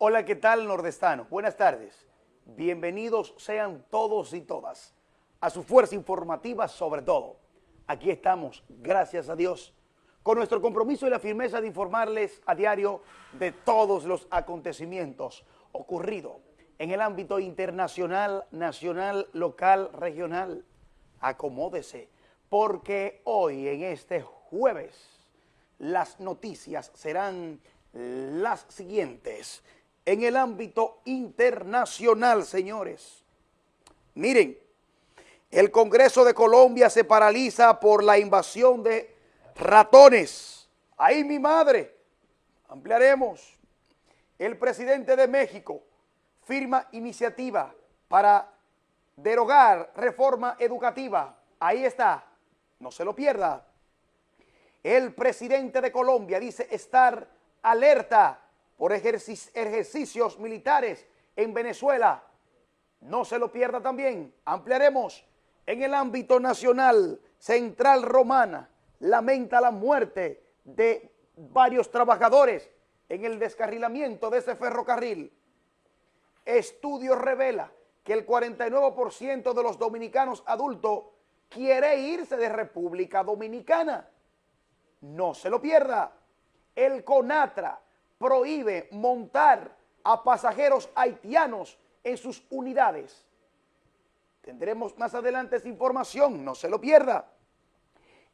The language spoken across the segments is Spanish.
Hola, ¿qué tal, nordestano? Buenas tardes. Bienvenidos sean todos y todas a su fuerza informativa sobre todo. Aquí estamos, gracias a Dios, con nuestro compromiso y la firmeza de informarles a diario de todos los acontecimientos ocurridos en el ámbito internacional, nacional, local, regional. Acomódese, porque hoy, en este jueves, las noticias serán las siguientes. En el ámbito internacional, señores. Miren, el Congreso de Colombia se paraliza por la invasión de ratones. Ahí mi madre. Ampliaremos. El presidente de México firma iniciativa para derogar reforma educativa. Ahí está. No se lo pierda. El presidente de Colombia dice estar alerta por ejercicios militares en Venezuela. No se lo pierda también. Ampliaremos en el ámbito nacional. Central Romana lamenta la muerte de varios trabajadores en el descarrilamiento de ese ferrocarril. Estudio revela que el 49% de los dominicanos adultos quiere irse de República Dominicana. No se lo pierda. El CONATRA prohíbe montar a pasajeros haitianos en sus unidades. Tendremos más adelante esa información, no se lo pierda.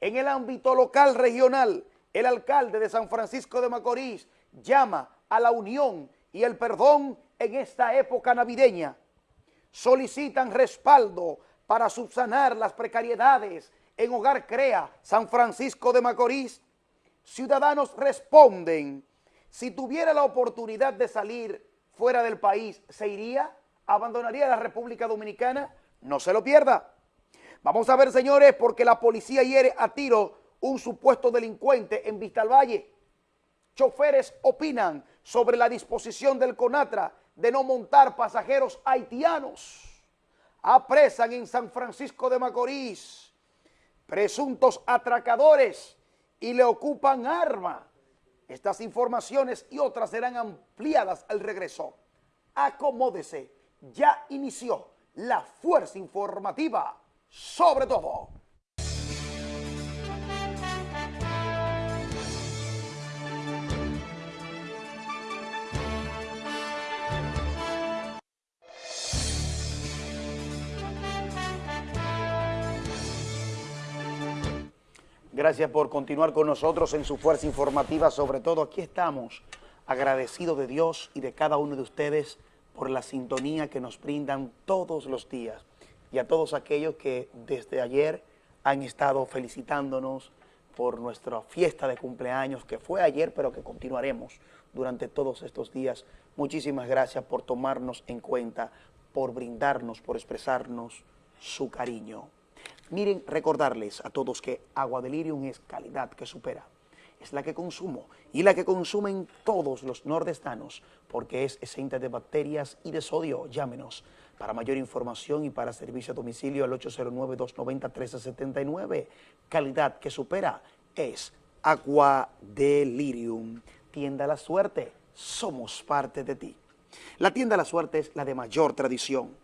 En el ámbito local regional, el alcalde de San Francisco de Macorís llama a la unión y el perdón en esta época navideña. Solicitan respaldo para subsanar las precariedades en Hogar Crea, San Francisco de Macorís. Ciudadanos responden, si tuviera la oportunidad de salir fuera del país, ¿se iría? ¿Abandonaría la República Dominicana? No se lo pierda. Vamos a ver, señores, porque la policía hiere a tiro un supuesto delincuente en Vista al Valle. Choferes opinan sobre la disposición del CONATRA de no montar pasajeros haitianos. Apresan en San Francisco de Macorís presuntos atracadores y le ocupan arma. Estas informaciones y otras serán ampliadas al regreso. Acomódese, ya inició la fuerza informativa sobre todo. Gracias por continuar con nosotros en su fuerza informativa. Sobre todo, aquí estamos agradecidos de Dios y de cada uno de ustedes por la sintonía que nos brindan todos los días y a todos aquellos que desde ayer han estado felicitándonos por nuestra fiesta de cumpleaños, que fue ayer, pero que continuaremos durante todos estos días. Muchísimas gracias por tomarnos en cuenta, por brindarnos, por expresarnos su cariño. Miren, recordarles a todos que Agua Delirium es calidad que supera. Es la que consumo y la que consumen todos los nordestanos porque es exenta de bacterias y de sodio. Llámenos para mayor información y para servicio a domicilio al 809-290-1379. Calidad que supera es Agua Delirium. Tienda La Suerte, somos parte de ti. La tienda La Suerte es la de mayor tradición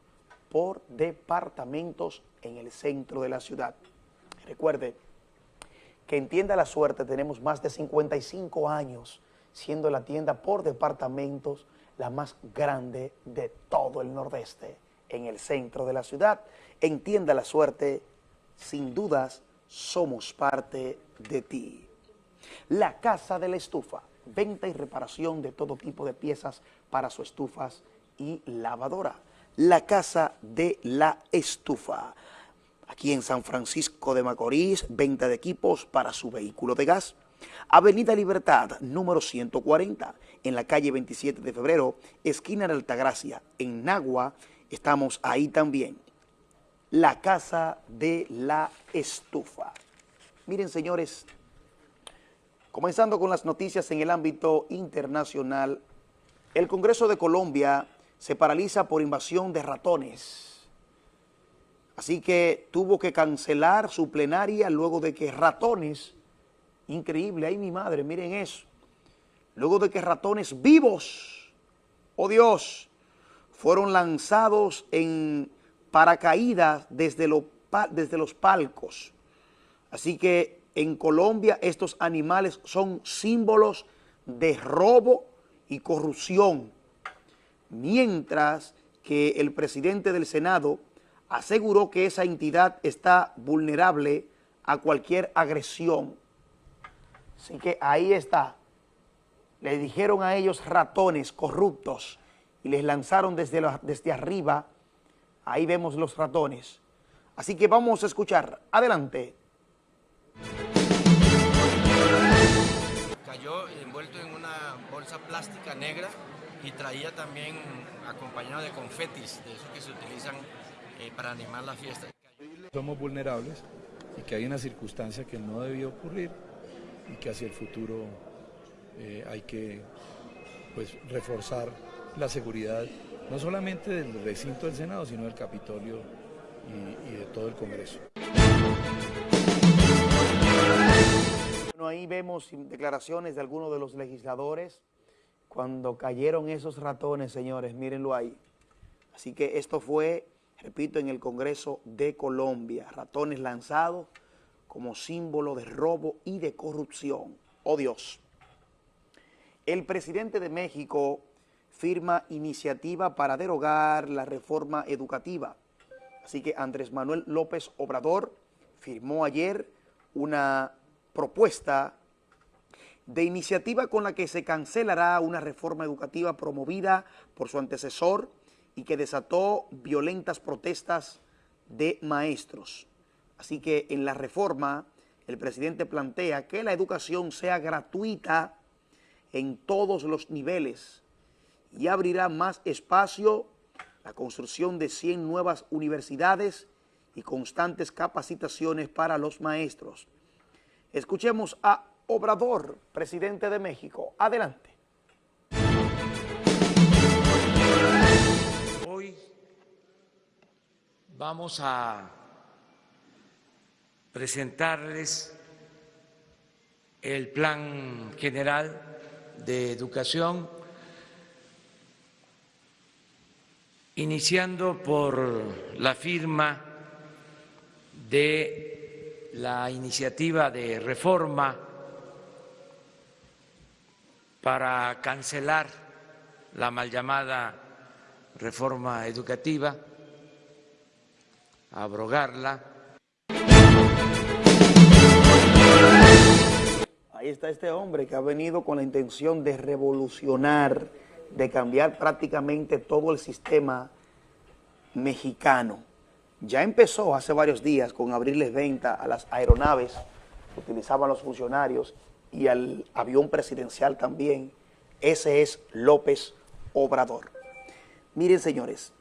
por departamentos en el centro de la ciudad. Recuerde que en Tienda La Suerte tenemos más de 55 años siendo la tienda por departamentos la más grande de todo el nordeste, en el centro de la ciudad. Entienda la suerte, sin dudas somos parte de ti. La Casa de la Estufa, venta y reparación de todo tipo de piezas para sus estufas y lavadora. La Casa de la Estufa. Aquí en San Francisco de Macorís, venta de equipos para su vehículo de gas Avenida Libertad, número 140, en la calle 27 de febrero, esquina de Altagracia, en Nagua, estamos ahí también. La Casa de la Estufa. Miren, señores, comenzando con las noticias en el ámbito internacional, el Congreso de Colombia se paraliza por invasión de ratones. Así que tuvo que cancelar su plenaria luego de que ratones Increíble, ay mi madre, miren eso. Luego de que ratones vivos oh Dios, fueron lanzados en paracaídas desde, desde los palcos. Así que en Colombia estos animales son símbolos de robo y corrupción, mientras que el presidente del Senado aseguró que esa entidad está vulnerable a cualquier agresión. Así que ahí está. Le dijeron a ellos ratones corruptos y les lanzaron desde, desde arriba. Ahí vemos los ratones. Así que vamos a escuchar. Adelante. Cayó envuelto en una bolsa plástica negra y traía también acompañado de confetis, de esos que se utilizan eh, para animar la fiesta. Somos vulnerables y que hay una circunstancia que no debió ocurrir y que hacia el futuro eh, hay que pues, reforzar la seguridad no solamente del recinto del Senado, sino del Capitolio y, y de todo el Congreso. Bueno, ahí vemos declaraciones de algunos de los legisladores cuando cayeron esos ratones, señores, mírenlo ahí. Así que esto fue, repito, en el Congreso de Colombia, ratones lanzados como símbolo de robo y de corrupción. ¡Oh Dios! El presidente de México firma iniciativa para derogar la reforma educativa. Así que Andrés Manuel López Obrador firmó ayer una propuesta de iniciativa con la que se cancelará una reforma educativa promovida por su antecesor y que desató violentas protestas de maestros. Así que en la reforma el presidente plantea que la educación sea gratuita en todos los niveles y abrirá más espacio la construcción de 100 nuevas universidades y constantes capacitaciones para los maestros. Escuchemos a Obrador, presidente de México. Adelante. Hoy vamos a presentarles el Plan General de Educación, iniciando por la firma de la iniciativa de reforma para cancelar la mal llamada reforma educativa, abrogarla, Ahí está este hombre que ha venido con la intención de revolucionar, de cambiar prácticamente todo el sistema mexicano. Ya empezó hace varios días con abrirles venta a las aeronaves que utilizaban los funcionarios y al avión presidencial también. Ese es López Obrador. Miren, señores,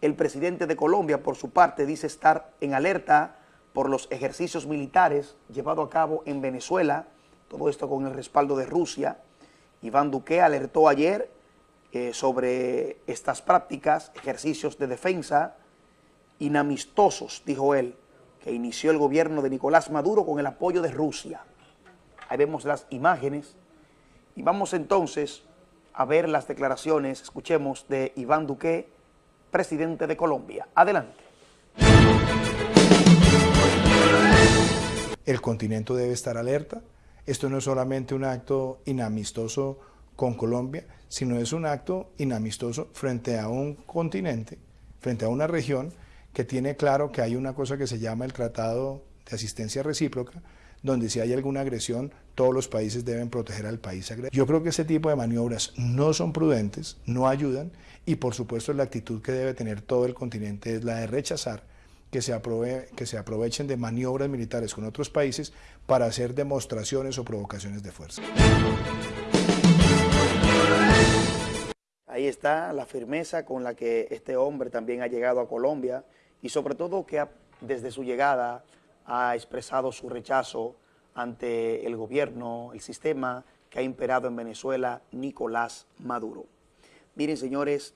el presidente de Colombia, por su parte, dice estar en alerta por los ejercicios militares llevados a cabo en Venezuela, todo esto con el respaldo de Rusia. Iván Duque alertó ayer eh, sobre estas prácticas, ejercicios de defensa inamistosos, dijo él, que inició el gobierno de Nicolás Maduro con el apoyo de Rusia. Ahí vemos las imágenes y vamos entonces a ver las declaraciones, escuchemos, de Iván Duque, presidente de Colombia. Adelante. El continente debe estar alerta, esto no es solamente un acto inamistoso con Colombia, sino es un acto inamistoso frente a un continente, frente a una región que tiene claro que hay una cosa que se llama el Tratado de Asistencia Recíproca, donde si hay alguna agresión, todos los países deben proteger al país agresor. Yo creo que ese tipo de maniobras no son prudentes, no ayudan, y por supuesto la actitud que debe tener todo el continente es la de rechazar que se, que se aprovechen de maniobras militares con otros países para hacer demostraciones o provocaciones de fuerza. Ahí está la firmeza con la que este hombre también ha llegado a Colombia y sobre todo que desde su llegada ha expresado su rechazo ante el gobierno, el sistema que ha imperado en Venezuela, Nicolás Maduro. Miren, señores,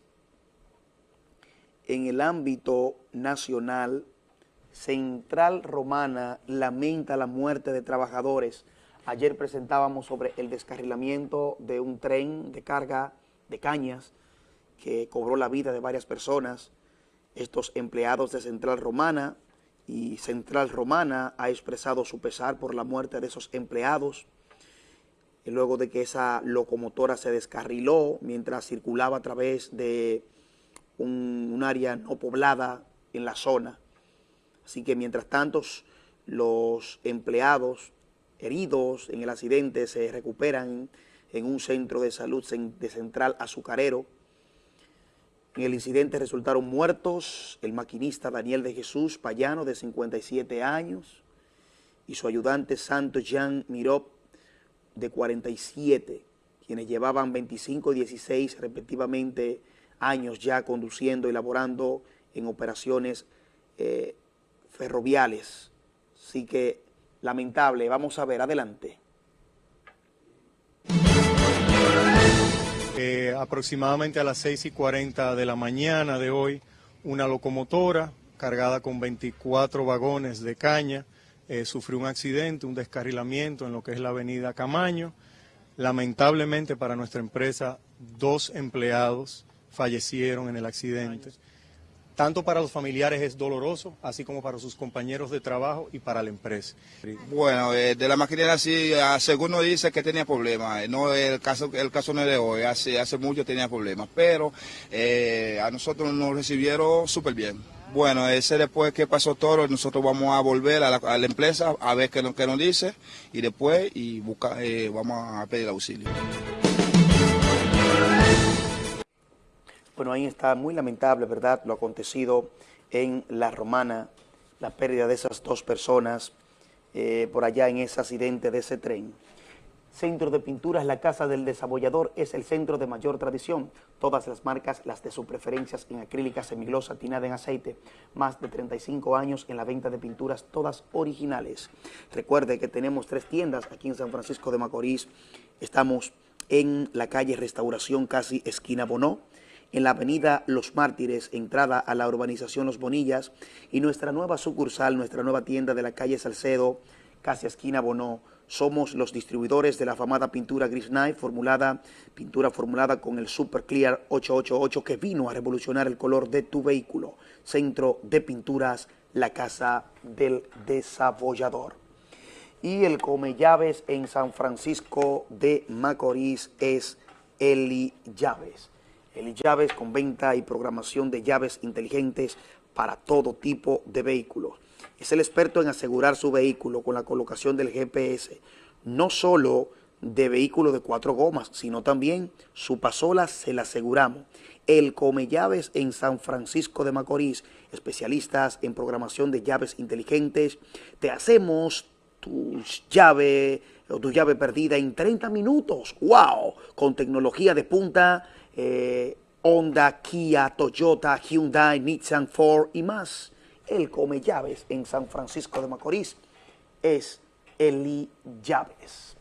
en el ámbito nacional, Central Romana lamenta la muerte de trabajadores. Ayer presentábamos sobre el descarrilamiento de un tren de carga de cañas que cobró la vida de varias personas. Estos empleados de Central Romana y Central Romana ha expresado su pesar por la muerte de esos empleados luego de que esa locomotora se descarriló mientras circulaba a través de un, área no poblada en la zona. Así que mientras tanto los empleados heridos en el accidente se recuperan en un centro de salud de Central Azucarero. En el incidente resultaron muertos el maquinista Daniel de Jesús Payano, de 57 años, y su ayudante Santo Jean Mirop, de 47, quienes llevaban 25 y 16 respectivamente años ya conduciendo y laborando en operaciones eh, ferroviales. Así que lamentable, vamos a ver, adelante. Eh, aproximadamente a las 6 y 40 de la mañana de hoy, una locomotora cargada con 24 vagones de caña eh, sufrió un accidente, un descarrilamiento en lo que es la avenida Camaño. Lamentablemente para nuestra empresa, dos empleados fallecieron en el accidente. Tanto para los familiares es doloroso, así como para sus compañeros de trabajo y para la empresa. Bueno, eh, de la maquinaria sí, según nos dice que tenía problemas. Eh, no el caso, el caso no es de hoy, hace, hace mucho tenía problemas, pero a nosotros nos recibieron súper bien. Bueno, ese después que pasó todo, nosotros vamos a volver a la, empresa a ver qué, qué, nos dice y después y busca, eh, vamos a pedir auxilio. Bueno, ahí está muy lamentable, ¿verdad? Lo acontecido en La Romana, la pérdida de esas dos personas eh, por allá en ese accidente de ese tren. Centro de Pinturas La Casa del Desabollador es el centro de mayor tradición. Todas las marcas, las de sus preferencias en acrílica, semiglosa, tinada en aceite. Más de 35 años en la venta de pinturas, todas originales. Recuerde que tenemos tres tiendas aquí en San Francisco de Macorís. Estamos en la calle Restauración, casi esquina Bonó en la avenida Los Mártires, entrada a la urbanización Los Bonillas, y nuestra nueva sucursal, nuestra nueva tienda de la calle Salcedo, casi esquina Bonó, somos los distribuidores de la famada pintura Gris Knife, formulada, pintura formulada con el Super Clear 888 que vino a revolucionar el color de tu vehículo. Centro de Pinturas, la Casa del Desabollador. Y el come llaves en San Francisco de Macorís es Eli Llaves. Eli Llaves con venta y programación de llaves inteligentes para todo tipo de vehículos es el experto en asegurar su vehículo con la colocación del GPS, no solo de vehículo de cuatro gomas, sino también su pasola se la aseguramos. El Come Llaves en San Francisco de Macorís, especialistas en programación de llaves inteligentes, te hacemos tu llave o tu llave perdida en 30 minutos. ¡Wow! Con tecnología de punta, eh, Honda, Kia, Toyota, Hyundai, Nissan, Ford y más el come llaves en San Francisco de Macorís es Eli Llaves.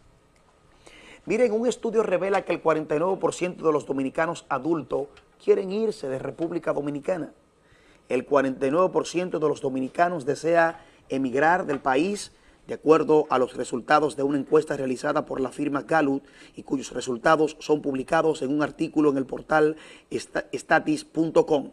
Miren, un estudio revela que el 49% de los dominicanos adultos quieren irse de República Dominicana. El 49% de los dominicanos desea emigrar del país de acuerdo a los resultados de una encuesta realizada por la firma Gallup y cuyos resultados son publicados en un artículo en el portal statis.com.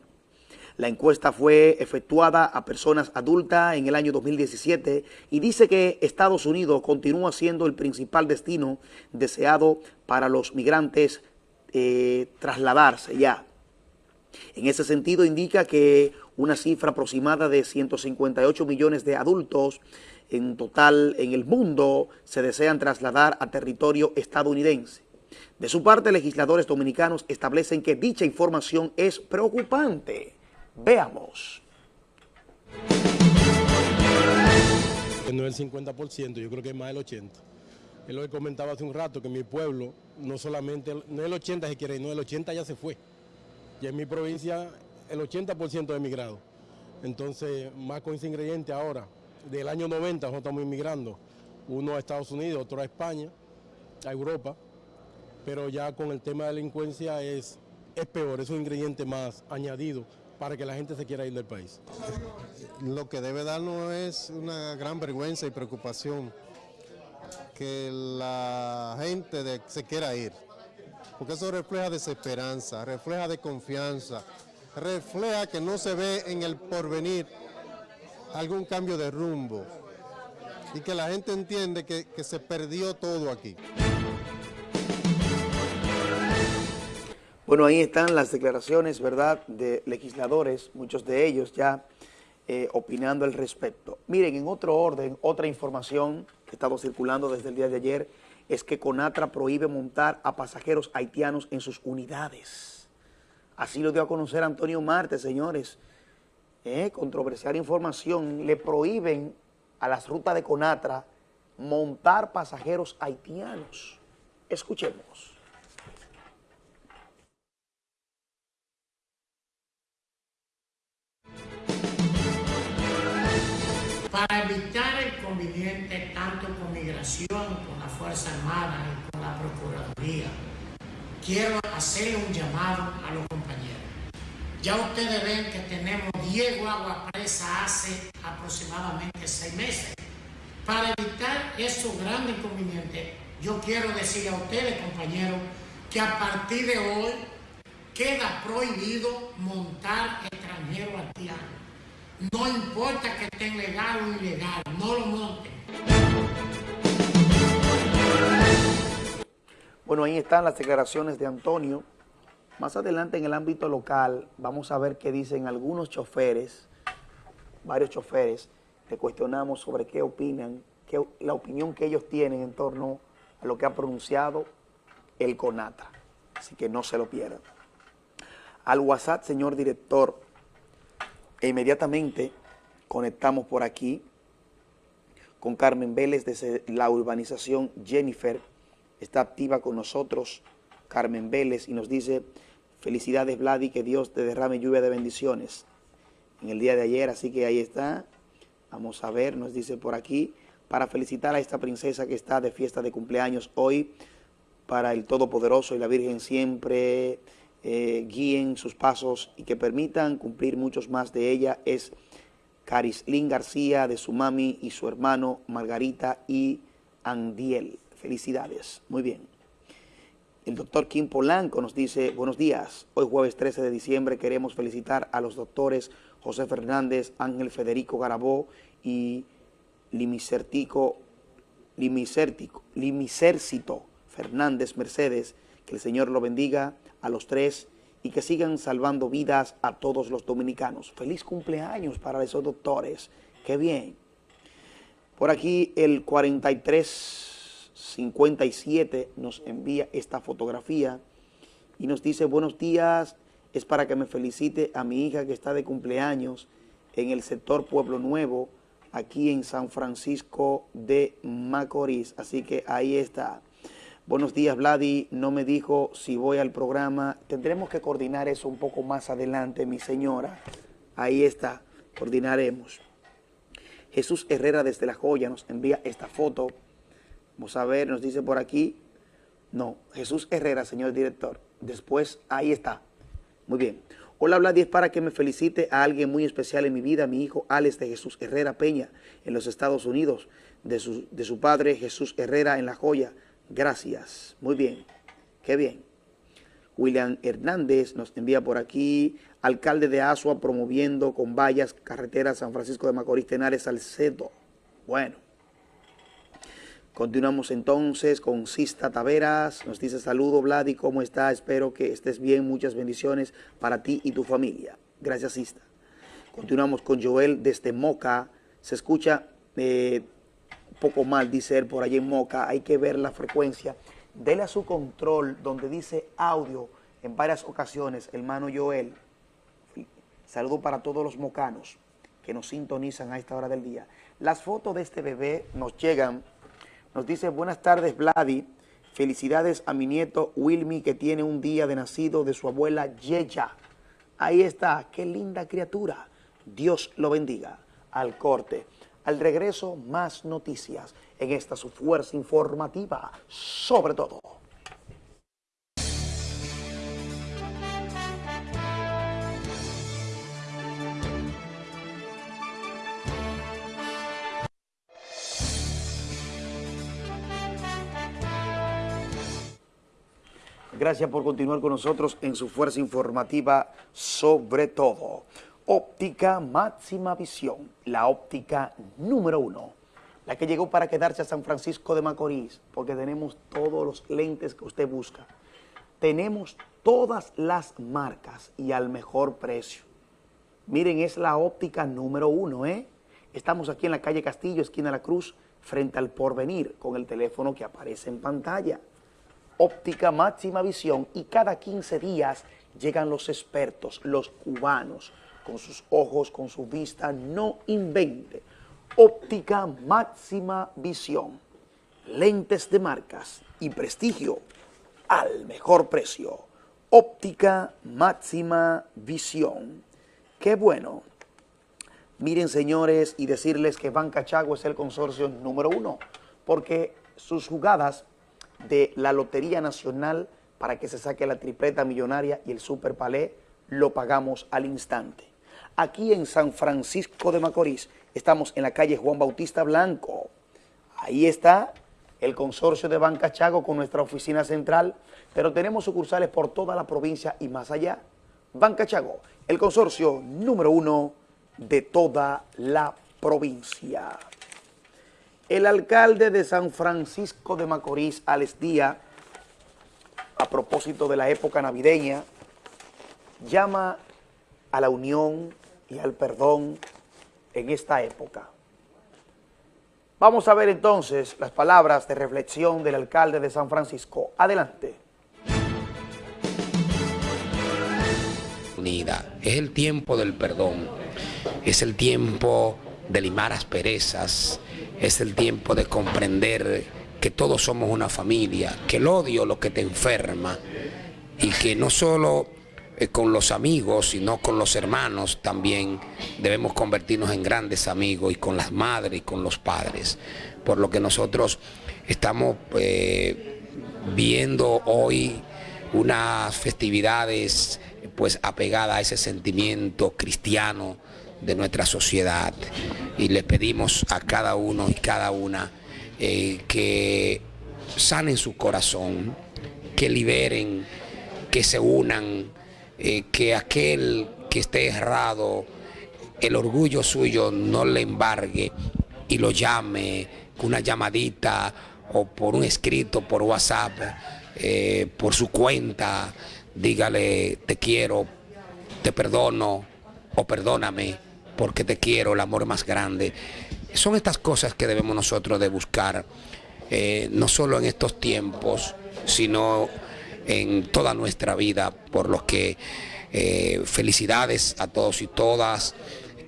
La encuesta fue efectuada a personas adultas en el año 2017 y dice que Estados Unidos continúa siendo el principal destino deseado para los migrantes eh, trasladarse ya. En ese sentido indica que una cifra aproximada de 158 millones de adultos en total en el mundo se desean trasladar a territorio estadounidense. De su parte, legisladores dominicanos establecen que dicha información es preocupante Veamos. No es el 50%, yo creo que es más del 80%. Es lo que comentaba hace un rato, que mi pueblo, no solamente, no es el 80 si quiere, no, el 80 ya se fue. Y en mi provincia, el 80% de emigrado. Entonces, más con ese ingrediente ahora, del año 90 nosotros estamos inmigrando, uno a Estados Unidos, otro a España, a Europa, pero ya con el tema de delincuencia es, es peor, es un ingrediente más añadido para que la gente se quiera ir del país. Lo que debe darnos es una gran vergüenza y preocupación que la gente se quiera ir. porque eso refleja desesperanza, refleja desconfianza, refleja que no se ve en el porvenir algún cambio de rumbo y que la gente entiende que, se perdió todo aquí. Bueno, ahí están las declaraciones, ¿verdad?, de legisladores, muchos de ellos ya eh, opinando al respecto. Miren, en otro orden, otra información que ha estado circulando desde el día de ayer es que Conatra prohíbe montar a pasajeros haitianos en sus unidades. Así lo dio a conocer Antonio Marte, señores. Eh, controversial información, le prohíben a las rutas de Conatra montar pasajeros haitianos. Escuchemos. para evitar el conveniente tanto con migración, con la Fuerza Armada y con la Procuraduría, quiero hacer un llamado a los. Ya ustedes ven que tenemos 10 guaguas presas hace aproximadamente 6 meses. Para evitar esos grandes inconvenientes, yo quiero decir a ustedes, compañeros, que a partir de hoy queda prohibido montar extranjeros haitianos no importa que estén legal o ilegal, no lo monten. Bueno, ahí están las declaraciones de Antonio. Más adelante en el ámbito local vamos a ver qué dicen algunos choferes, varios choferes, le cuestionamos sobre qué opinan, qué, la opinión que ellos tienen en torno a lo que ha pronunciado el CONATA. Así que no se lo pierdan. Al WhatsApp, señor director, e inmediatamente conectamos por aquí con Carmen Vélez desde la urbanización Jennifer. Está activa con nosotros Carmen Vélez y nos dice, felicidades Vladi, que Dios te derrame lluvia de bendiciones en el día de ayer. Así que ahí está. Vamos a ver, nos dice por aquí, para felicitar a esta princesa que está de fiesta de cumpleaños hoy, para el Todopoderoso y la Virgen siempre eh, guíen sus pasos y que permitan cumplir muchos más de ella es Carislín García, de su mami y su hermano Margarita y Andiel. Felicidades. Muy bien. El doctor Kim Polanco nos dice, buenos días, hoy jueves 13 de diciembre queremos felicitar a los doctores José Fernández, Ángel Federico Garabó y Limicertico, Limicertico, Limicército Fernández Mercedes, que el Señor lo bendiga a los tres y que sigan salvando vidas a todos los dominicanos. Feliz cumpleaños para esos doctores. Qué bien. Por aquí el 4357 nos envía esta fotografía y nos dice, buenos días, es para que me felicite a mi hija que está de cumpleaños en el sector Pueblo Nuevo, aquí en San Francisco de Macorís. Así que ahí está. Buenos días, Vladi. No me dijo si voy al programa. Tendremos que coordinar eso un poco más adelante, mi señora. Ahí está, coordinaremos. Jesús Herrera desde La Joya nos envía esta foto. Vamos a ver, nos dice por aquí. No, Jesús Herrera, señor director. Después, ahí está. Muy bien. Hola, Vladi, es para que me felicite a alguien muy especial en mi vida, mi hijo Alex de Jesús Herrera Peña, en los Estados Unidos, de su, de su padre Jesús Herrera en La Joya Gracias. Muy bien. Qué bien. William Hernández nos envía por aquí. Alcalde de Asua promoviendo con vallas carretera San Francisco de Macorís, Tenares, Salcedo. Bueno. Continuamos entonces con Sista Taveras. Nos dice saludo Vladi, ¿cómo está? Espero que estés bien. Muchas bendiciones para ti y tu familia. Gracias Sista. Continuamos con Joel desde Moca. Se escucha eh, poco mal, dice él, por allí en Moca, hay que ver la frecuencia. Dele a su control donde dice audio en varias ocasiones, hermano Joel. Saludo para todos los mocanos que nos sintonizan a esta hora del día. Las fotos de este bebé nos llegan, nos dice, buenas tardes Vladi, felicidades a mi nieto Wilmy que tiene un día de nacido de su abuela Yeya. Ahí está, qué linda criatura. Dios lo bendiga. Al corte. Al regreso, más noticias en esta su fuerza informativa, sobre todo. Gracias por continuar con nosotros en su fuerza informativa sobre todo. Óptica máxima visión, la óptica número uno, la que llegó para quedarse a San Francisco de Macorís, porque tenemos todos los lentes que usted busca. Tenemos todas las marcas y al mejor precio. Miren, es la óptica número uno, ¿eh? Estamos aquí en la calle Castillo, esquina de la Cruz, frente al Porvenir, con el teléfono que aparece en pantalla. Óptica máxima visión y cada 15 días llegan los expertos, los cubanos, con sus ojos, con su vista, no invente. Óptica máxima visión, lentes de marcas y prestigio al mejor precio. Óptica máxima visión. Qué bueno. Miren, señores, y decirles que Banca Chago es el consorcio número uno, porque sus jugadas de la Lotería Nacional para que se saque la tripleta millonaria y el Super Palé lo pagamos al instante. Aquí en San Francisco de Macorís estamos en la calle Juan Bautista Blanco. Ahí está el consorcio de Banca Chago con nuestra oficina central, pero tenemos sucursales por toda la provincia y más allá. Banca Chago, el consorcio número uno de toda la provincia. El alcalde de San Francisco de Macorís, Alex Díaz, a propósito de la época navideña, llama a la unión y al perdón en esta época. Vamos a ver entonces las palabras de reflexión del alcalde de San Francisco. Adelante. Unida. Es el tiempo del perdón, es el tiempo de limar asperezas, es el tiempo de comprender que todos somos una familia, que el odio lo que te enferma y que no solo eh, con los amigos, sino con los hermanos también debemos convertirnos en grandes amigos y con las madres y con los padres. Por lo que nosotros estamos eh, viendo hoy unas festividades pues apegadas a ese sentimiento cristiano de nuestra sociedad. Y le pedimos a cada uno y cada una eh, que sanen su corazón, que liberen, que se unan eh, que aquel que esté errado, el orgullo suyo no le embargue y lo llame con una llamadita o por un escrito por WhatsApp, eh, por su cuenta, dígale te quiero, te perdono o perdóname porque te quiero, el amor más grande. Son estas cosas que debemos nosotros de buscar, eh, no solo en estos tiempos, sino en toda nuestra vida, por lo que eh, felicidades a todos y todas,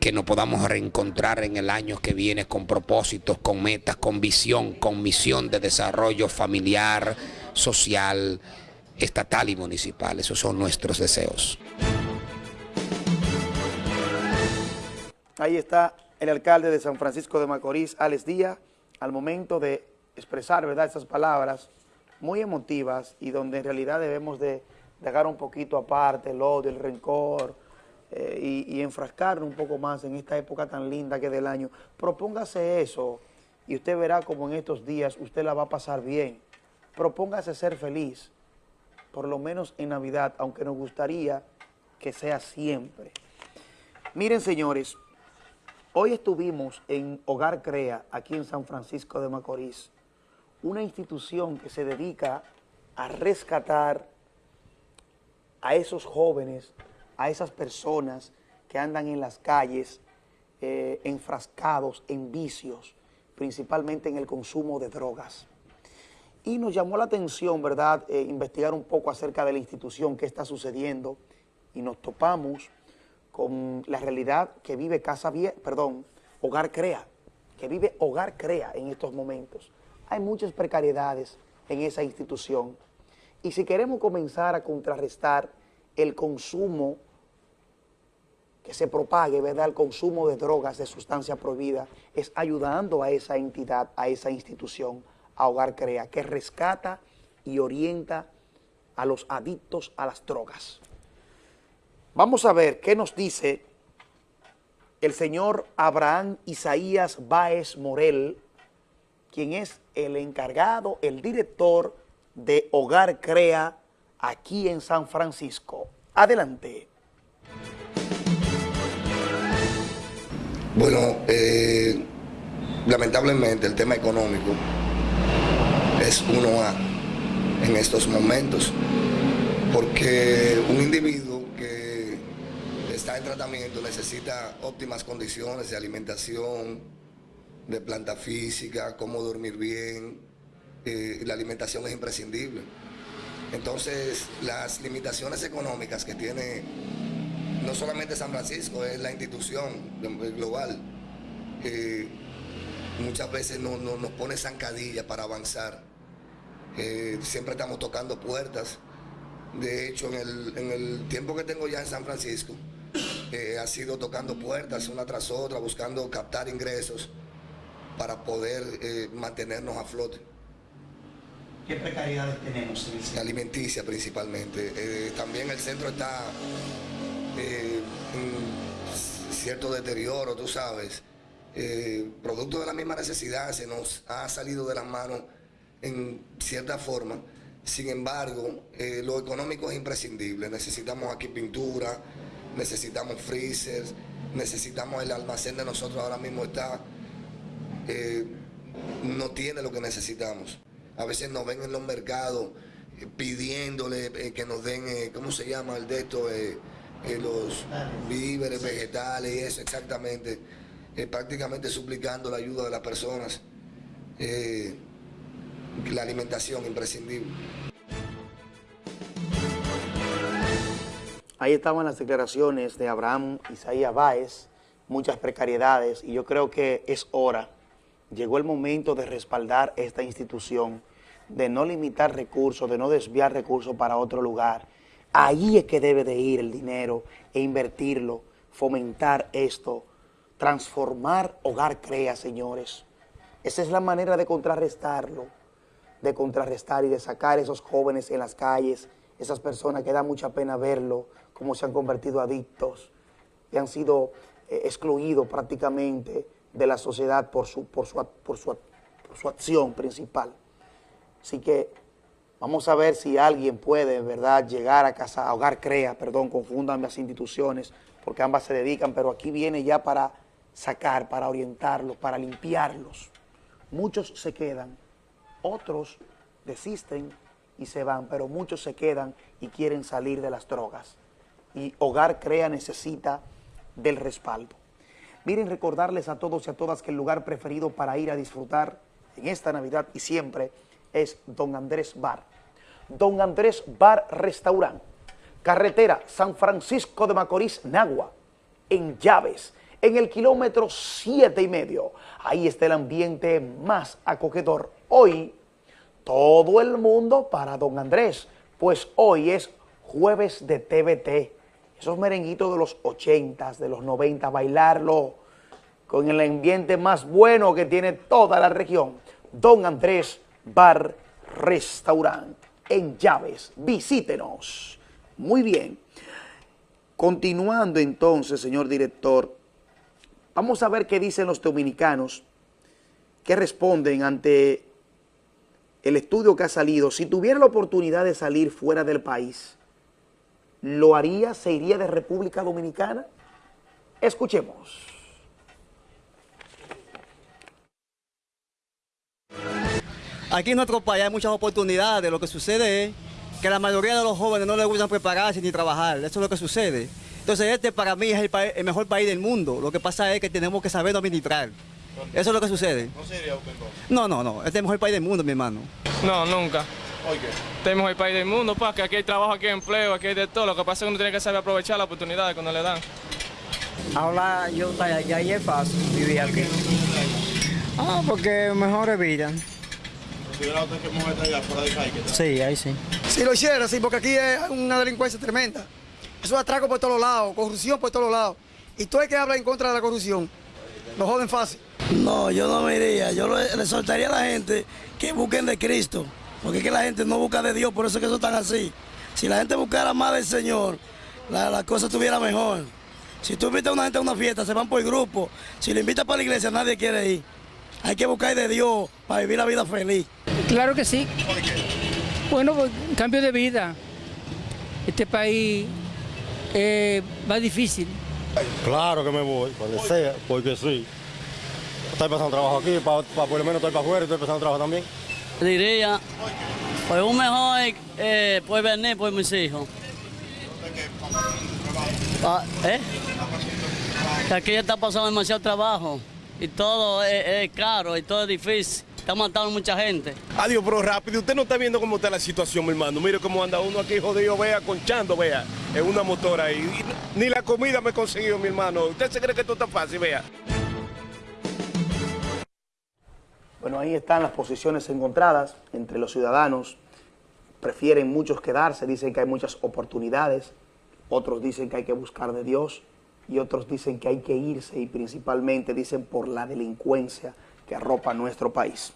que nos podamos reencontrar en el año que viene con propósitos, con metas, con visión, con misión de desarrollo familiar, social, estatal y municipal. Esos son nuestros deseos. Ahí está el alcalde de San Francisco de Macorís, Alex Díaz, al momento de expresar ¿verdad? esas palabras muy emotivas y donde en realidad debemos de dejar un poquito aparte el odio, el rencor eh, y, y, enfrascarnos un poco más en esta época tan linda que es del año. Propóngase eso y usted verá como en estos días usted la va a pasar bien. Propóngase ser feliz, por lo menos en Navidad, aunque nos gustaría que sea siempre. Miren, señores, hoy estuvimos en Hogar Crea, aquí en San Francisco de Macorís, una institución que se dedica a rescatar a esos jóvenes, a esas personas que andan en las calles eh, enfrascados en vicios, principalmente en el consumo de drogas. Y nos llamó la atención, ¿verdad?, eh, investigar un poco acerca de la institución, qué está sucediendo, y nos topamos con la realidad que vive Casa Vieja, perdón, Hogar Crea, que vive Hogar Crea en estos momentos hay muchas precariedades en esa institución. Y si queremos comenzar a contrarrestar el consumo que se propague, ¿verdad?, el consumo de drogas, de sustancias prohibidas, es ayudando a esa entidad, a esa institución, a Hogar Crea, que rescata y orienta a los adictos a las drogas. Vamos a ver qué nos dice el señor Abraham Isaías Báez Morel, quien es el encargado, el director de Hogar Crea aquí en San Francisco. Adelante. Bueno, eh, lamentablemente el tema económico es uno a en estos momentos, porque un individuo está en tratamiento necesita óptimas condiciones de alimentación, de planta física, cómo dormir bien, eh, la alimentación es imprescindible. Entonces, las limitaciones económicas que tiene no solamente San Francisco, es la institución global, eh, muchas veces no, nos pone zancadilla para avanzar. Eh, siempre estamos tocando puertas. De hecho, en el, tiempo que tengo ya en San Francisco, eh, ha sido tocando puertas una tras otra, buscando captar ingresos para poder mantenernos a flote. ¿Qué precariedades tenemos en el Alimenticia principalmente. también el centro está eh, cierto deterioro, tú sabes, eh, producto de la misma necesidad, se nos ha salido de las manos en cierta forma. Sin embargo, eh, lo económico es imprescindible. Necesitamos aquí pintura, necesitamos freezers, necesitamos el almacén de nosotros ahora mismo está, no tiene lo que necesitamos. A veces nos ven en los mercados pidiéndole que nos den, ¿cómo se llama el de esto? los víveres, vegetales y eso exactamente, eh, prácticamente suplicando la ayuda de las personas, eh, la alimentación imprescindible. Ahí estaban las declaraciones de Abraham Isaías Báez, muchas precariedades, y yo creo que es hora, llegó el momento de respaldar esta institución, de no limitar recursos, de no desviar recursos para otro lugar, Ahí es que debe de ir el dinero e invertirlo, fomentar esto, transformar Hogar Crea, señores. Esa es la manera de contrarrestarlo, de contrarrestar y de sacar esos jóvenes en las calles, esas personas que da mucha pena verlo, cómo se han convertido adictos y han sido eh, excluidos prácticamente de la sociedad por su, por su, por su, por su acción principal. Así que Vamos a ver si alguien puede, ¿verdad?, llegar a casa, a Hogar Crea, perdón, confundan las instituciones, porque ambas se dedican, pero aquí viene ya para sacar, para orientarlos, para limpiarlos. Muchos se quedan, otros desisten y se van, pero muchos se quedan y quieren salir de las drogas. Y Hogar Crea necesita del respaldo. Miren, recordarles a todos y a todas que el lugar preferido para ir a disfrutar en esta Navidad y siempre es Don Andrés Bar. Don Andrés Bar Restaurant, carretera San Francisco de Macorís, Nagua, en Llaves, en el kilómetro siete y medio. Ahí está el ambiente más acogedor. Hoy, todo el mundo para Don Andrés, pues hoy es jueves de TVT. Esos merenguitos de los 80, de los 90, bailarlo con el ambiente más bueno que tiene toda la región. Don Andrés Bar Restaurant en Llaves. Visítenos. Muy bien. Continuando entonces, señor director, vamos a ver qué dicen los dominicanos, qué responden ante el estudio que ha salido. Si tuviera la oportunidad de salir fuera del país, ¿lo haría? ¿Se iría de República Dominicana? Escuchemos. Aquí en nuestro país hay muchas oportunidades, lo que sucede es que la mayoría de los jóvenes no les gustan prepararse ni trabajar, eso es lo que sucede. Entonces este para mí es el, mejor país del mundo, lo que pasa es que tenemos que saber administrar. Eso es lo que sucede. ¿No sería usted No, no, no, este es el mejor país del mundo, mi hermano. No, nunca. ¿Por qué? Este es el mejor país del mundo, pa, que aquí hay trabajo, aquí hay empleo, aquí hay de todo. Lo que pasa es que uno tiene que saber aprovechar las oportunidades cuando le dan. Ahora yo estoy allá y es fácil vivir aquí. Ah, porque mejor vida. Sí, ahí sí. Si lo hiciera, sí, porque aquí es una delincuencia tremenda. Es un atraco por todos lados, corrupción por todos lados. Y todo el que habla en contra de la corrupción, lo joden fácil. No, yo no me iría. Yo le, soltaría a la gente que busquen de Cristo. Porque es que la gente no busca de Dios, por eso es que eso están así. Si la gente buscara más del Señor, la, la cosa estuviera mejor. Si tú invitas a una gente a una fiesta, se van por grupo. Si le invitas para la iglesia, nadie quiere ir. Hay que buscar de Dios para vivir la vida feliz. Claro que sí. Bueno, pues, cambio de vida. este país eh, va difícil. Claro que me voy, cuando sea, porque sí. Estoy pasando trabajo aquí, para, por lo menos estoy para afuera y estoy pasando trabajo también. Diría, pues un mejor eh, puede venir por mis hijos. Ah, ¿Eh? Aquí está pasando demasiado trabajo y todo es, caro y todo es difícil. Está matando mucha gente. Adiós, pero rápido. Usted no está viendo cómo está la situación, mi hermano. Mire cómo anda uno aquí jodido, vea, conchando, vea, en una motora ahí. Ni la comida me he conseguido, mi hermano. ¿Usted se cree que esto está fácil, vea? Bueno, ahí están las posiciones encontradas entre los ciudadanos. Prefieren muchos quedarse, dicen que hay muchas oportunidades. Otros dicen que hay que buscar de Dios y otros dicen que hay que irse y principalmente dicen por la delincuencia que arropa nuestro país.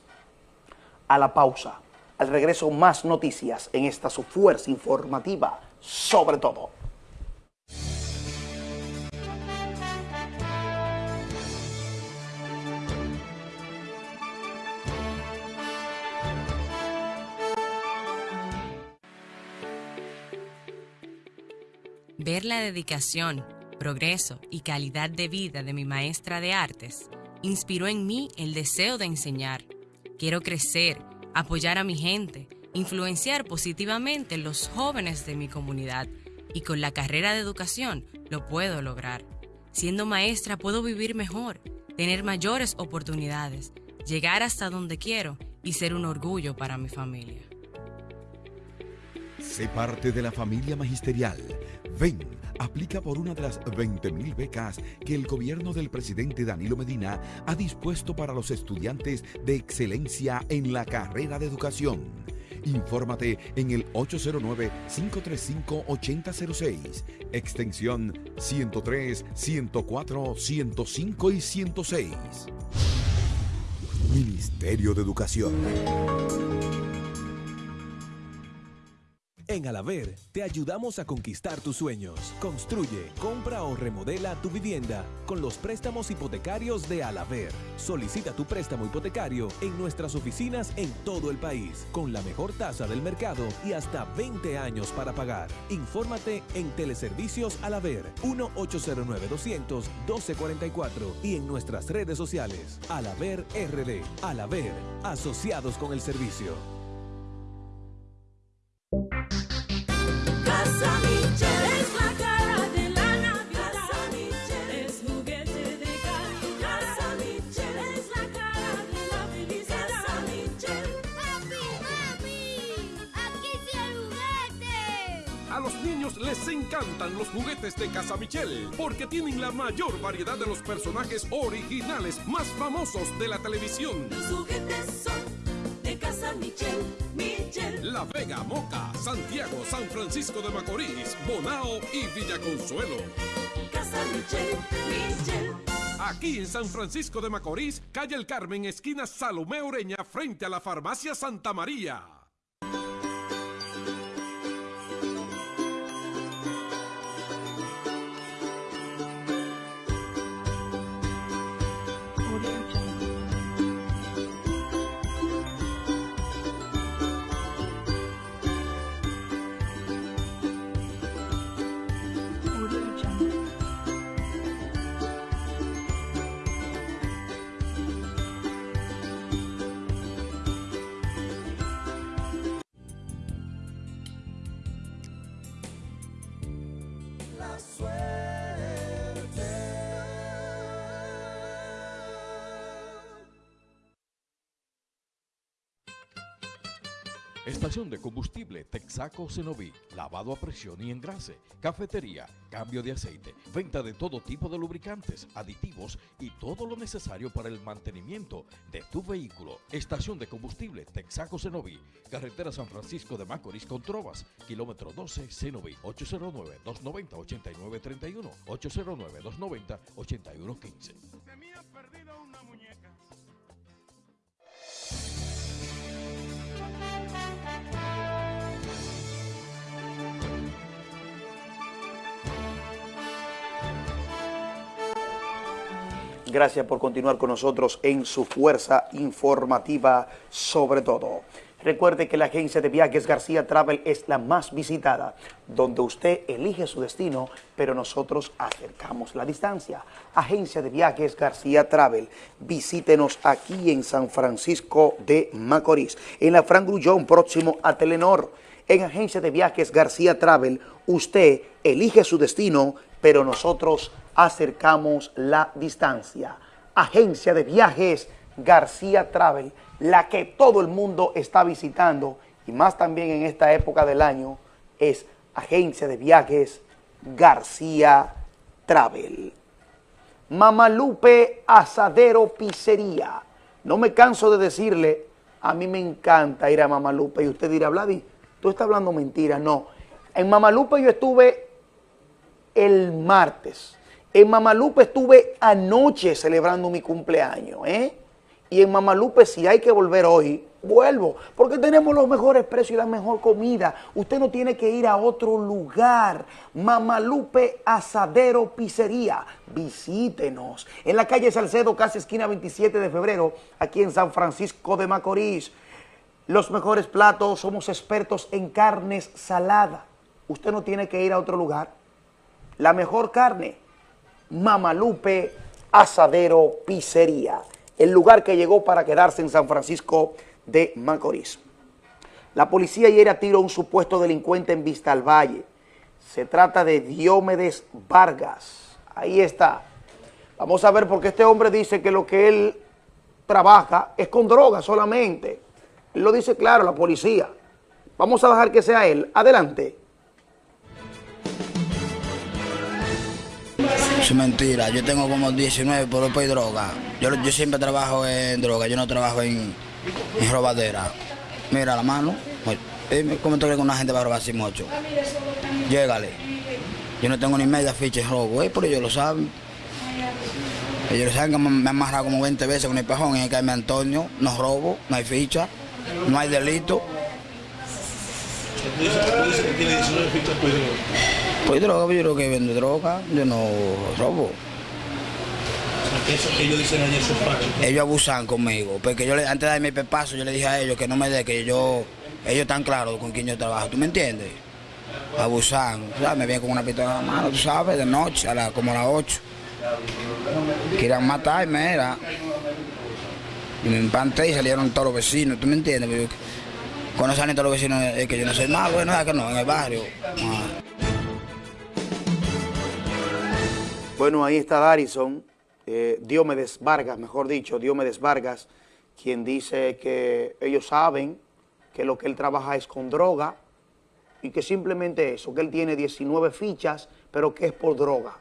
A la pausa, al regreso más noticias en esta su fuerza informativa, sobre todo. Ver la dedicación, progreso y calidad de vida de mi maestra de artes inspiró en mí el deseo de enseñar. Quiero crecer, apoyar a mi gente, influenciar positivamente los jóvenes de mi comunidad y con la carrera de educación lo puedo lograr. Siendo maestra puedo vivir mejor, tener mayores oportunidades, llegar hasta donde quiero y ser un orgullo para mi familia. Sé parte de la familia magisterial. Ven, aplica por una de las 20.000 becas que el gobierno del presidente Danilo Medina ha dispuesto para los estudiantes de excelencia en la carrera de educación. Infórmate en el 809-535-8006, extensión 103, 104, 105 y 106. Ministerio de Educación. En Alaver te ayudamos a conquistar tus sueños. Construye, compra o remodela tu vivienda con los préstamos hipotecarios de Alaver. Solicita tu préstamo hipotecario en nuestras oficinas en todo el país con la mejor tasa del mercado y hasta 20 años para pagar. Infórmate en Teleservicios Alaver 1-809-200-1244 y en nuestras redes sociales. Alaver RD. Alaver, asociados con el servicio. Les encantan los juguetes de Casa Michel porque tienen la mayor variedad de los personajes originales más famosos de la televisión. Los juguetes son de Casa Michel. Michel. La Vega, Moca, Santiago, San Francisco de Macorís, Bonao y Villaconsuelo. Casa Michel. Michel. Aquí en San Francisco de Macorís, calle El Carmen, esquina Salomé Ureña, frente a la farmacia Santa María. Estación de combustible Texaco Cenoví, lavado a presión y engrase, cafetería, cambio de aceite, venta de todo tipo de lubricantes, aditivos y todo lo necesario para el mantenimiento de tu vehículo. Estación de combustible Texaco Cenoví, carretera San Francisco de Macorís con Trovas, kilómetro 12 Cenoví, 809-290-8931, 809-290-8115. Gracias por continuar con nosotros en su fuerza informativa sobre todo. Recuerde que la agencia de viajes García Travel es la más visitada, donde usted elige su destino, pero nosotros acercamos la distancia. Agencia de viajes García Travel, visítenos aquí en San Francisco de Macorís, en la Fran Grullón, próximo a Telenor. En Agencia de Viajes García Travel, usted elige su destino, pero nosotros acercamos la distancia. Agencia de Viajes García Travel, la que todo el mundo está visitando, y más también en esta época del año, es Agencia de Viajes García Travel. Mamalupe Asadero Pizzería. No me canso de decirle, a mí me encanta ir a Mamalupe. Y usted dirá, Vladi, tú estás hablando mentira. No. En Mamalupe yo estuve el martes. En Mamalupe estuve anoche celebrando mi cumpleaños, ¿eh? Y en Mamalupe, si hay que volver hoy, vuelvo, porque tenemos los mejores precios y la mejor comida. Usted no tiene que ir a otro lugar. Mamalupe Asadero Pizzería. Visítenos. En la calle Salcedo, casi esquina 27 de febrero, aquí en San Francisco de Macorís. Los mejores platos, somos expertos en carnes saladas. Usted no tiene que ir a otro lugar. La mejor carne, Mamalupe Asadero Pizzería el lugar que llegó para quedarse en San Francisco de Macorís. La policía ayer a tiro a un supuesto delincuente en Vista al Valle. Se trata de Diomedes Vargas. Ahí está. Vamos a ver porque este hombre dice que lo que él trabaja es con droga solamente. Él lo dice claro, la policía. Vamos a dejar que sea él. Adelante. Es mentira, yo tengo como 19 por por droga. Yo, yo siempre trabajo en droga, yo no trabajo en, en robadera. Mira la mano, dime cómo tú crees que una gente va a robar así mucho. Llégale. Yo no tengo ni media ficha de robo, eh, pero ellos lo saben. Ellos lo saben que me han amarrado como 20 veces con el pajón en el calle Antonio, no robo, no hay ficha, no hay delito. Tú dices, tú dices que tiene 19 fichas por droga. Pues droga, yo creo que vendo droga, yo no robo. Ellos abusan conmigo, porque yo antes de darme el pepazo, yo le dije a ellos que no me dé, que yo, ellos están claros con quién yo trabajo, ¿tú me entiendes? Abusan, me vienen con una pistola en la mano, tú sabes, de noche, a la- como a las 8. Querían matarme, era. Y me empanté y salieron todos los vecinos, ¿tú me entiendes? Cuando salen todos los vecinos es que yo no soy malo, bueno, que no, en el barrio. ah. Bueno, ahí está Darison, eh, Diomedes Vargas, mejor dicho, Diomedes Vargas, quien dice que ellos saben que lo que él trabaja es con droga y que simplemente eso, que él tiene 19 fichas, pero que es por droga,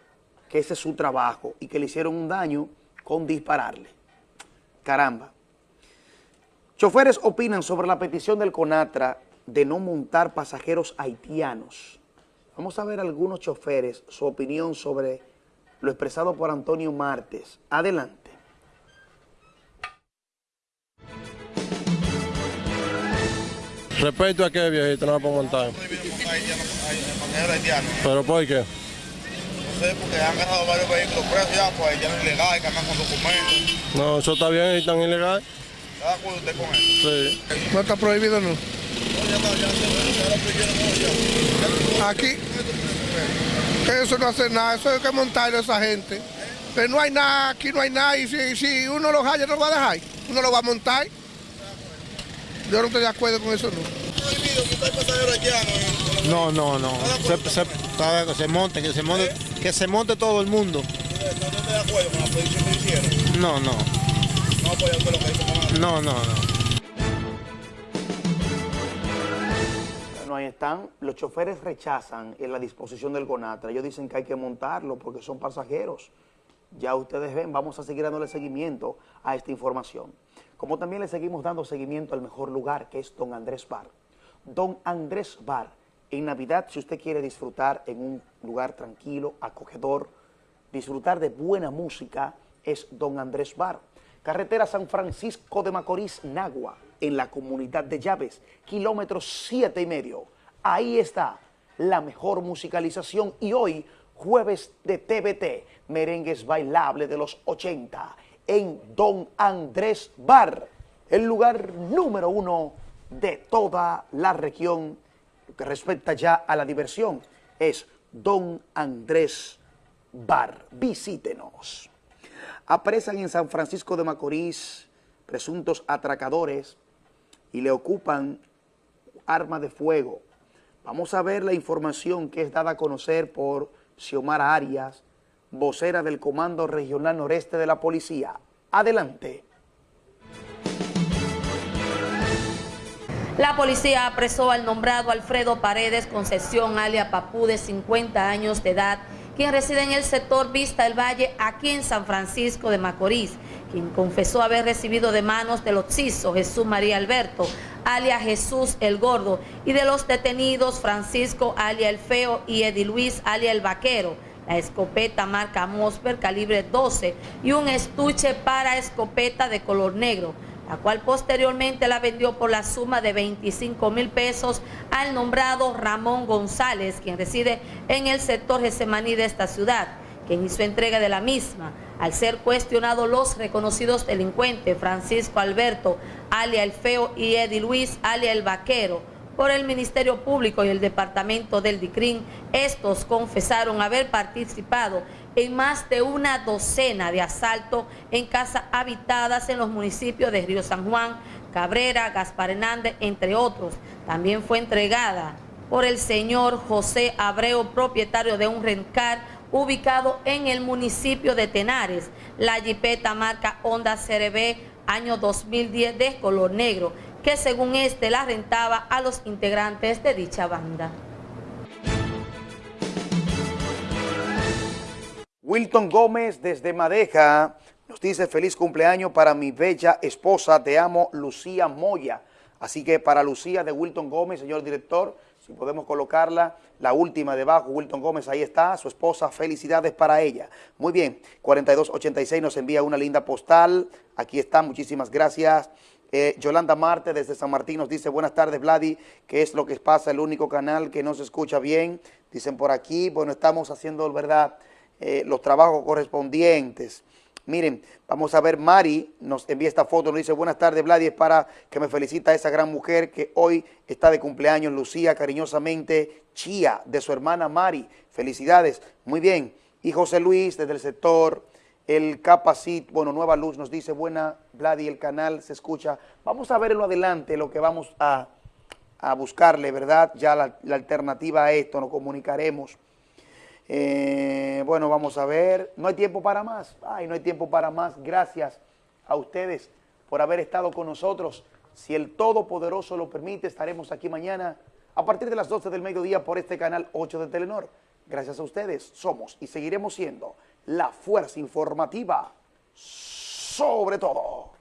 que ese es su trabajo y que le hicieron un daño con dispararle. Caramba. Choferes opinan sobre la petición del CONATRA de no montar pasajeros haitianos. Vamos a ver algunos choferes, su opinión sobre lo expresado por Antonio Martes. Adelante. Respecto a qué, viejito, no la puedo montar. ¿Pero por qué? No sé, porque han ganado varios vehículos presos ya, pues ya no es ilegal, que andan con documentos. No, eso está bien y tan ilegal. ¿Está de acuerdo usted con eso? Sí. No está prohibido, no. Aquí, que eso no hace nada, eso hay que montarlo a esa gente. Pero no hay nada, aquí no hay nada, y si, si uno lo haya, no lo va a dejar, uno lo va a montar. Yo no estoy de acuerdo con eso, no. No, no, no. Se, se, que se monte, que se monte, que se monte todo el mundo. No, no. No, no, no. Bueno, ahí están. Los choferes rechazan en la disposición del CONATRA. Ellos dicen que hay que montarlo porque son pasajeros. Ya ustedes ven, vamos a seguir dándole seguimiento a esta información. Como también le seguimos dando seguimiento al mejor lugar, que es Don Andrés Bar. Don Andrés Bar, en Navidad, si usted quiere disfrutar en un lugar tranquilo, acogedor, disfrutar de buena música, es Don Andrés Bar. Carretera San Francisco de Macorís, Nagua, en la comunidad de Llaves, kilómetros siete y medio. Ahí está la mejor musicalización y hoy jueves de TVT, merengues bailables de los 80, en Don Andrés Bar, el lugar número uno de toda la región que respecta ya a la diversión es Don Andrés Bar. Visítenos. Apresan en San Francisco de Macorís presuntos atracadores y le ocupan arma de fuego. Vamos a ver la información que es dada a conocer por Xiomara Arias, vocera del Comando Regional Noreste de la Policía. Adelante. La policía apresó al nombrado Alfredo Paredes Concesión, alia Papú, de 50 años de edad, quien reside en el sector Vista del Valle, aquí en San Francisco de Macorís, quien confesó haber recibido de manos del occiso Jesús María Alberto, alia Jesús el Gordo, y de los detenidos Francisco, alia El Feo, y Edi Luis, alia El Vaquero, la escopeta marca Mosper calibre 12 y un estuche para escopeta de color negro, la cual posteriormente la vendió por la suma de 25 mil pesos al nombrado Ramón González, quien reside en el sector Gesemaní de esta ciudad, quien hizo entrega de la misma. Al ser cuestionados los reconocidos delincuentes Francisco Alberto, alia El Feo, y Eddie Luis, alia El Vaquero, por el Ministerio Público y el Departamento del DICRIN, estos confesaron haber participado en más de una docena de asaltos en casas habitadas en los municipios de Río San Juan, Cabrera, Gaspar Hernández, entre otros. También fue entregada por el señor José Abreu, propietario de un rencar ubicado en el municipio de Tenares. La jipeta marca Honda CRB año 2010 de color negro, que según este la rentaba a los integrantes de dicha banda. Wilton Gómez desde Madeja nos dice feliz cumpleaños para mi bella esposa, te amo, Lucía Moya. Así que para Lucía de Wilton Gómez, señor director, si podemos colocarla, la última debajo, Wilton Gómez, ahí está, su esposa, felicidades para ella. Muy bien, 4286 nos envía una linda postal, aquí está, muchísimas gracias. Eh, Yolanda Marte desde San Martín nos dice, buenas tardes Vladi, ¿qué es lo que pasa? El único canal que no se escucha bien, dicen por aquí, bueno, estamos haciendo, ¿verdad?, eh, los trabajos correspondientes. Miren, vamos a ver, Mari nos envía esta foto, nos dice, buenas tardes, Vladi, para que me felicita a esa gran mujer que hoy está de cumpleaños, Lucía, cariñosamente, Chía, de su hermana Mari. Felicidades, muy bien. Y José Luis, desde el sector, el Capacit, bueno, Nueva Luz nos dice, buena, Vladi, el canal se escucha. Vamos a ver en lo adelante lo que vamos a, a buscarle, ¿verdad? Ya la, la alternativa a esto, nos comunicaremos. Eh, bueno, vamos a ver. No hay tiempo para más. Ay, no hay tiempo para más. Gracias a ustedes por haber estado con nosotros. Si el Todopoderoso lo permite, estaremos aquí mañana a partir de las 12 del mediodía por este canal 8 de Telenor. Gracias a ustedes somos y seguiremos siendo la fuerza informativa sobre todo.